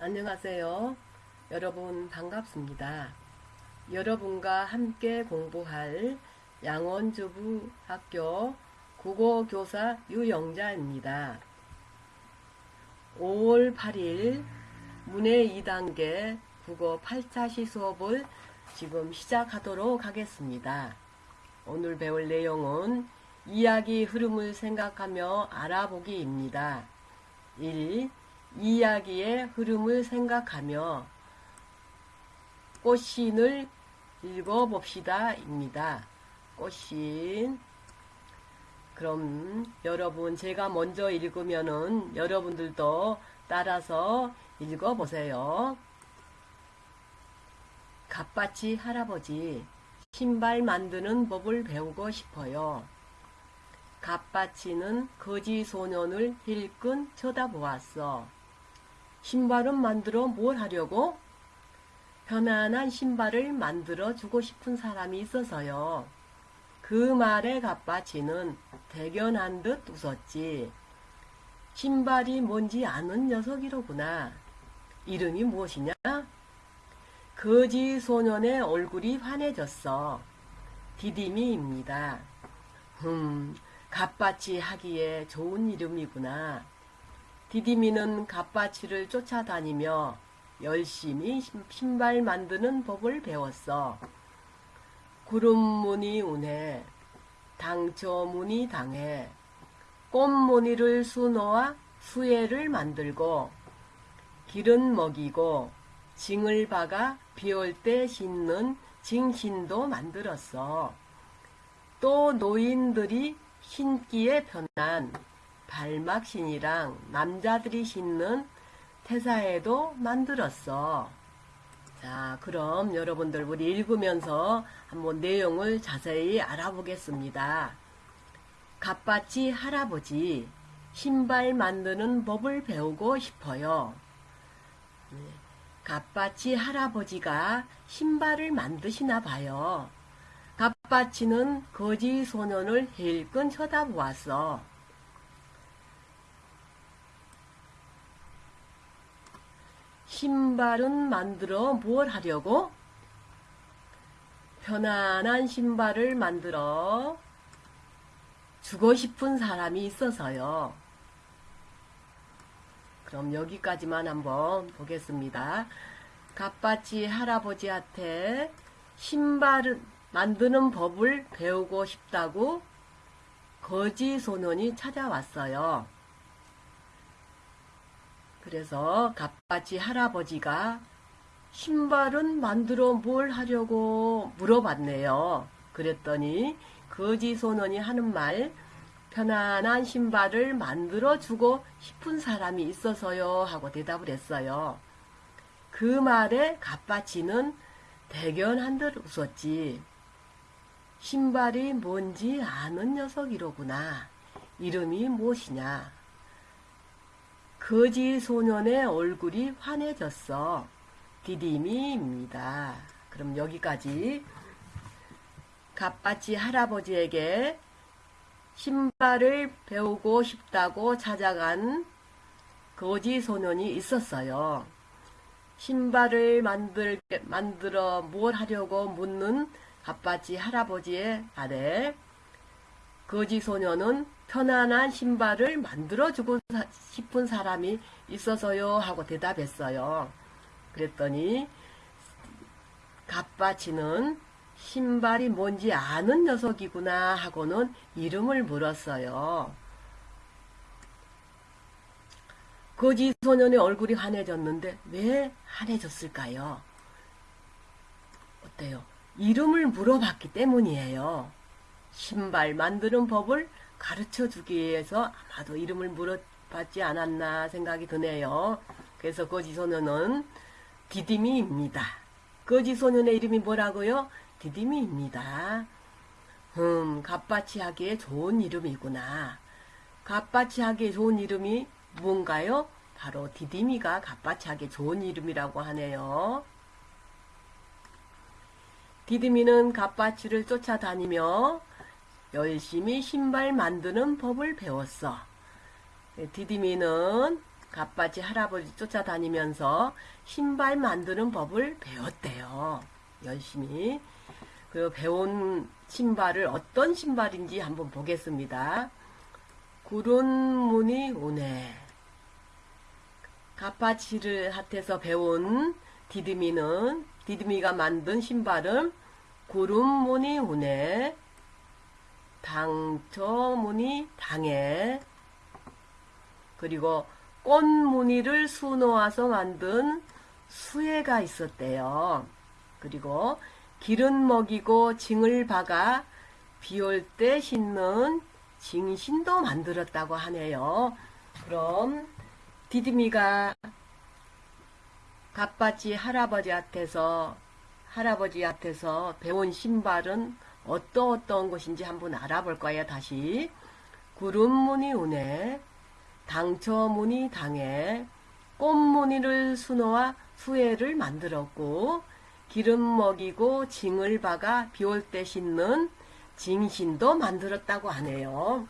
안녕하세요. 여러분 반갑습니다. 여러분과 함께 공부할 양원주부 학교 국어교사 유영자입니다. 5월 8일 문해 2단계 국어 8차시 수업을 지금 시작하도록 하겠습니다. 오늘 배울 내용은 이야기 흐름을 생각하며 알아보기입니다. 1. 이야기의 흐름을 생각하며 꽃신을 읽어봅시다 입니다. 꽃신 그럼 여러분 제가 먼저 읽으면은 여러분들도 따라서 읽어보세요. 갓바치 할아버지 신발 만드는 법을 배우고 싶어요. 갓바치는 거지 소년을 힐끈 쳐다보았어. 신발은 만들어 뭘 하려고? 편안한 신발을 만들어 주고 싶은 사람이 있어서요. 그 말에 갓바치는 대견한 듯 웃었지. 신발이 뭔지 아는 녀석이로구나. 이름이 무엇이냐? 거지 소년의 얼굴이 환해졌어. 디디미입니다. 흠, 갓바치 하기에 좋은 이름이구나. 디디미는 갓바치를 쫓아다니며 열심히 신발 만드는 법을 배웠어. 구름무늬 운해, 당초무늬 당해, 꽃무늬를 수놓아 수혜를 만들고, 길은 먹이고, 징을 박아 비올 때 신는 징신도 만들었어. 또 노인들이 신기에 편한 발막신이랑 남자들이 신는 태사에도 만들었어. 자, 그럼 여러분들 우리 읽으면서 한번 내용을 자세히 알아보겠습니다. 갓바치 할아버지, 신발 만드는 법을 배우고 싶어요. 네, 갓바치 할아버지가 신발을 만드시나 봐요. 갓바치는 거지 소년을 힐끈 쳐다보았어. 신발은 만들어 뭘 하려고? 편안한 신발을 만들어 주고 싶은 사람이 있어서요. 그럼 여기까지만 한번 보겠습니다. 갓바치 할아버지한테 신발을 만드는 법을 배우고 싶다고 거지 소년이 찾아왔어요. 그래서 갓바치 할아버지가 신발은 만들어 뭘 하려고 물어봤네요. 그랬더니 거지 소년이 하는 말 편안한 신발을 만들어 주고 싶은 사람이 있어서요 하고 대답을 했어요. 그 말에 갓바치는 대견한 듯 웃었지. 신발이 뭔지 아는 녀석이로구나. 이름이 무엇이냐? 거지 소년의 얼굴이 환해졌어. 디디미입니다. 그럼 여기까지 갓바치 할아버지에게 신발을 배우고 싶다고 찾아간 거지 소년이 있었어요. 신발을 만들, 만들어 뭘 하려고 묻는 갓바치 할아버지의 말에 거지 소년은 편안한 신발을 만들어주고 싶은 사람이 있어서요 하고 대답했어요. 그랬더니 갓바치는 신발이 뭔지 아는 녀석이구나 하고는 이름을 물었어요. 거지 소년의 얼굴이 환해졌는데 왜 환해졌을까요? 어때요? 이름을 물어봤기 때문이에요. 신발 만드는 법을 가르쳐 주기 위해서 아마도 이름을 물어봤지 않았나 생각이 드네요. 그래서 거지 소년은 디디미입니다. 거지 소년의 이름이 뭐라고요? 디디미입니다. 음, 갓바치 하기에 좋은 이름이구나. 갓바치 하기에 좋은 이름이 뭔가요? 바로 디디미가 갓바치 하기에 좋은 이름이라고 하네요. 디디미는 갓바치를 쫓아다니며 열심히 신발 만드는 법을 배웠어. 디디미는 갑바치 할아버지 쫓아다니면서 신발 만드는 법을 배웠대요. 열심히. 그 배운 신발을 어떤 신발인지 한번 보겠습니다. 구른 문이 오네. 가파치를 핫에서 배운 디드미는 디드미가 만든 신발은 구름 무늬 오네. 당처무늬 당해. 그리고 꽃무늬를 수놓아서 만든 수혜가 있었대요. 그리고 기름 먹이고 징을 박아 비올 때 신는 징신도 만들었다고 하네요. 그럼 디드미가 갑바치 할아버지한테서 할아버지한테서 배운 신발은 어떠 어떤 것인지 한번 알아볼 거예요. 다시 구름무늬 운에 당처무늬 당에 꽃무늬를 수놓아 수혜를 만들었고 기름 먹이고 징을 박아 비올 때 신는 징신도 만들었다고 하네요.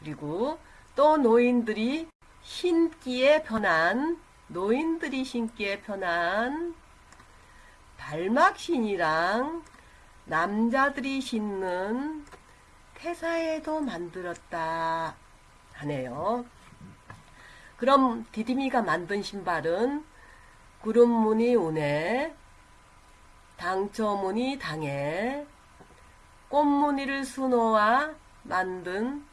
그리고 또 노인들이 신기에 편한 노인들이 신기에 편한 발막신이랑 남자들이 신는 태사에도 만들었다 하네요. 그럼 디디미가 만든 신발은 구름무늬 운에 당처무늬 당에 꽃무늬를 수놓아 만든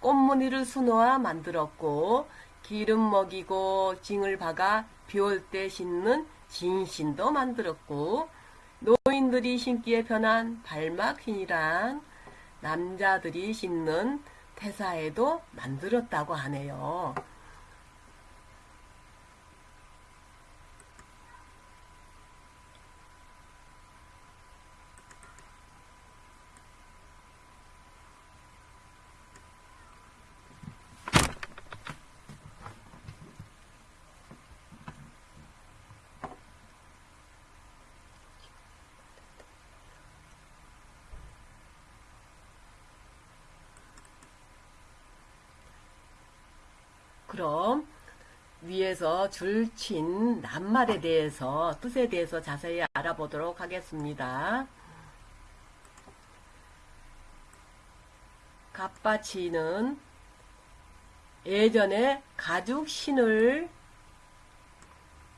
꽃무늬를 수놓아 만들었고 기름 먹이고 징을 박아 비올 때 신는 진신도 만들었고 노인들이 신기에 편한 발막신이란 남자들이 신는 태사에도 만들었다고 하네요. 그럼 위에서 줄친 낱말에 대해서 뜻에 대해서 자세히 알아보도록 하겠습니다. 갑바치는 예전에 가죽 신을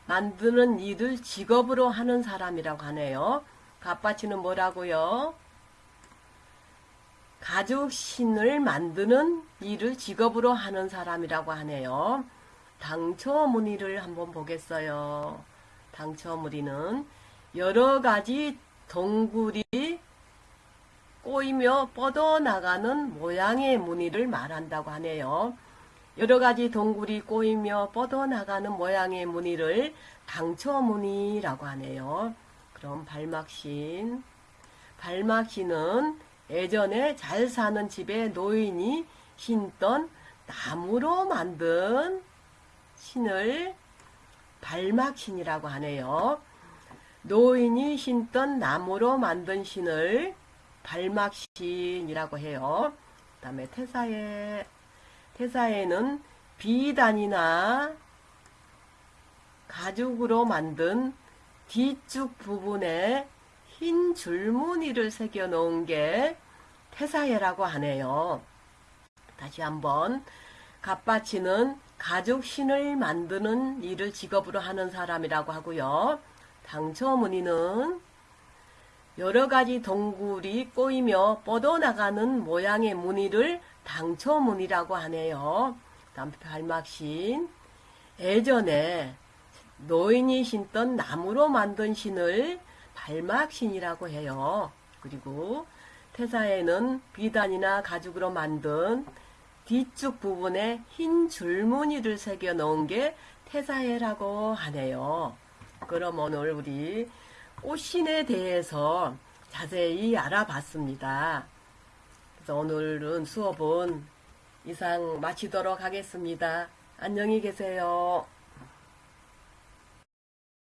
만드는 일을 직업으로 하는 사람이라고 하네요. 갑바치는 뭐라고요? 가죽 신을 만드는 일을 직업으로 하는 사람이라고 하네요. 당초무늬를 한번 보겠어요. 당초무늬는 여러 가지 동굴이 꼬이며 뻗어나가는 모양의 무늬를 말한다고 하네요. 여러 가지 동굴이 꼬이며 뻗어나가는 모양의 무늬를 당초무늬라고 하네요. 그럼 발막신. 발막신은 예전에 잘 사는 집에 노인이 신던 나무로 만든 신을 발막신이라고 하네요. 노인이 신던 나무로 만든 신을 발막신이라고 해요. 그 다음에 태사에, 태사에는 비단이나 가죽으로 만든 뒤쪽 부분에 흰 줄무늬를 새겨 놓은 게 태사예라고 하네요. 다시 한번 갑바치는 가죽 신을 만드는 일을 직업으로 하는 사람이라고 하고요. 당초 무늬는 여러 가지 동굴이 꼬이며 뻗어나가는 모양의 무늬를 당초 무늬라고 하네요. 다음 발막신 예전에 노인이 신던 나무로 만든 신을 발막신이라고 해요. 그리고 태사에는 비단이나 가죽으로 만든 뒤쪽 부분에 흰 줄무늬를 새겨 놓은 게 태사해라고 하네요. 그럼 오늘 우리 꽃신에 대해서 자세히 알아봤습니다. 그래서 오늘은 수업은 이상 마치도록 하겠습니다. 안녕히 계세요.